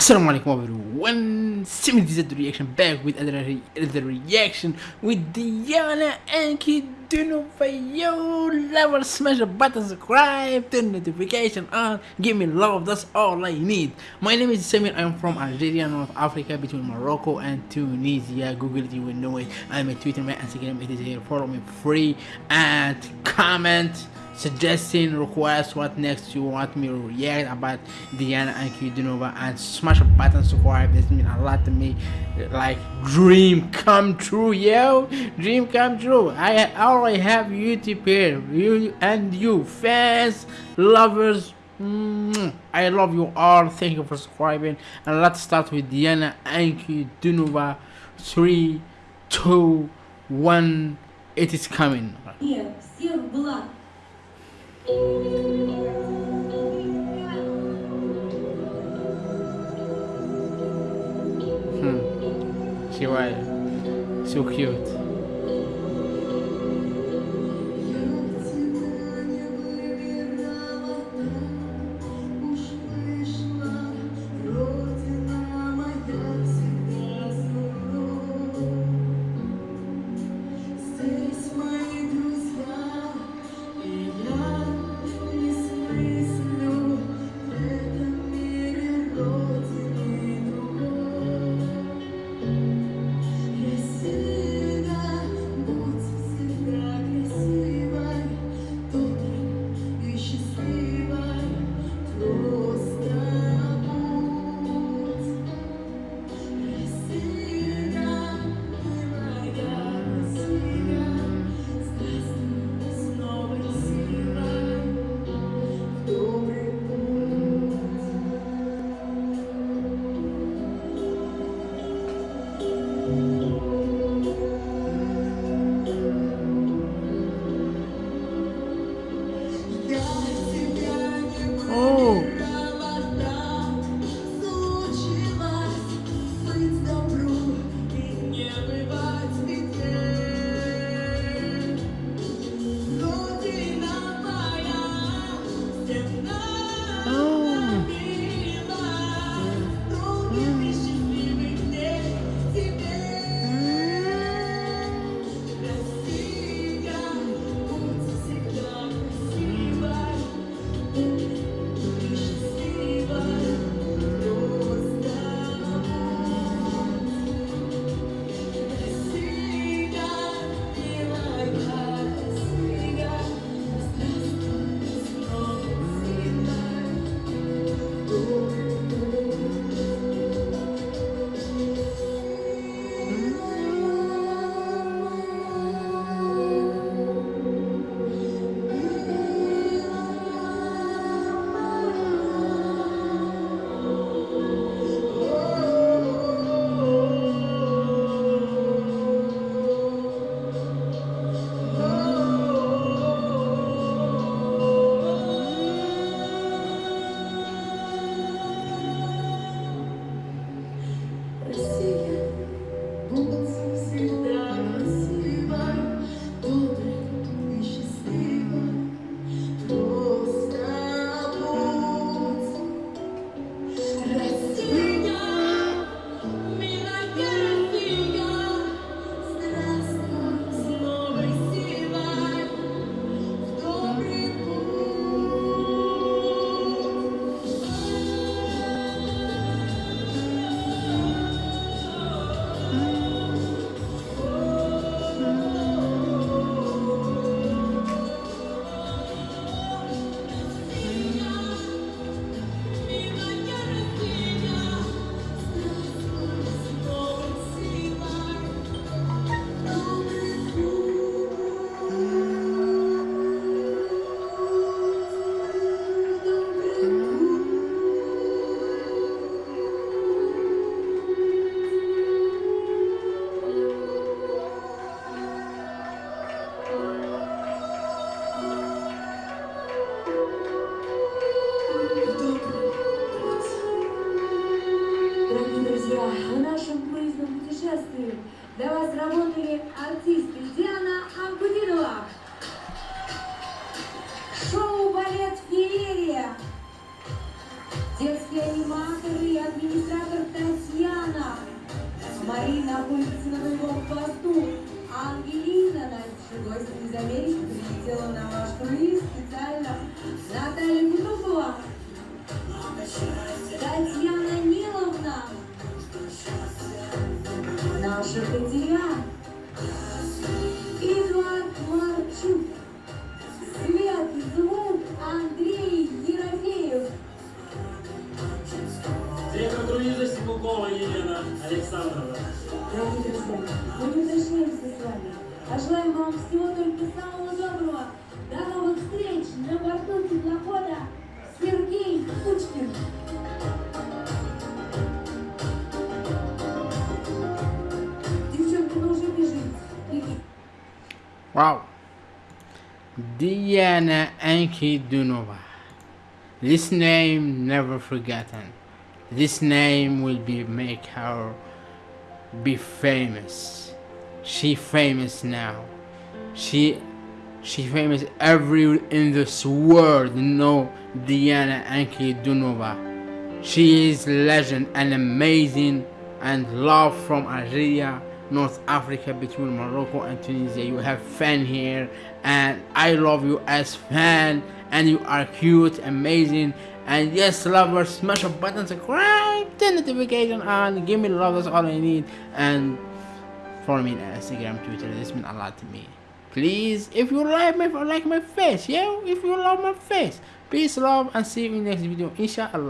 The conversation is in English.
Assalamu alaikum everyone, 70Z reaction back with another, another reaction with Diana Ankudinova. Yo, level smash the button, subscribe, turn notification on, give me love, that's all I need. My name is Samir, I'm from Algeria, North Africa, between Morocco and Tunisia. Google it, you will know it. I'm a Twitter, my Instagram, it is here. Follow me free and comment suggesting requests what next you want me to react about Diana Ankudinova and smash a button subscribe. This means a lot to me. Like dream come true yo. Dream come true. I already have YouTube here. You and you fans lovers. I love you all. Thank you for subscribing. And let's start with Diana Ankudinova 3 2 1 it is coming. Yeah, Hmm. She wild. So cute. purpose. артисты. Для вас работали артисты Диана Амбудинова, шоу-балет «Феерия», детские аниматоры и администратор Татьяна, Марина улица на боевом посту, Ангелина, наш гость из Америки, прилетела на ваш круиз. Елена Александровна. Дорогие друзья, мы не прощаемся с вами, а желаем вам всего только самого доброго. До новых встреч на борту теплохода Сергей Кучкин. Девчонка, ну уже бежит. Беги. Вау. Diana Ankudinova. This name never forgotten. This name will be make her be famous. She famous now. She she famous every in this world know Diana Ankudinova. She is legend and amazing and love from Algeria, North Africa between Morocco and Tunisia. You have fan here and I love you as fan and you are cute, amazing and yes lovers smash a button, subscribe, turn notification on, give me love, that's all I need and follow me on Instagram, Twitter, this means a lot to me. Please, if you like my like my face, yeah, if you love my face, peace, love, and see you in the next video, inshallah.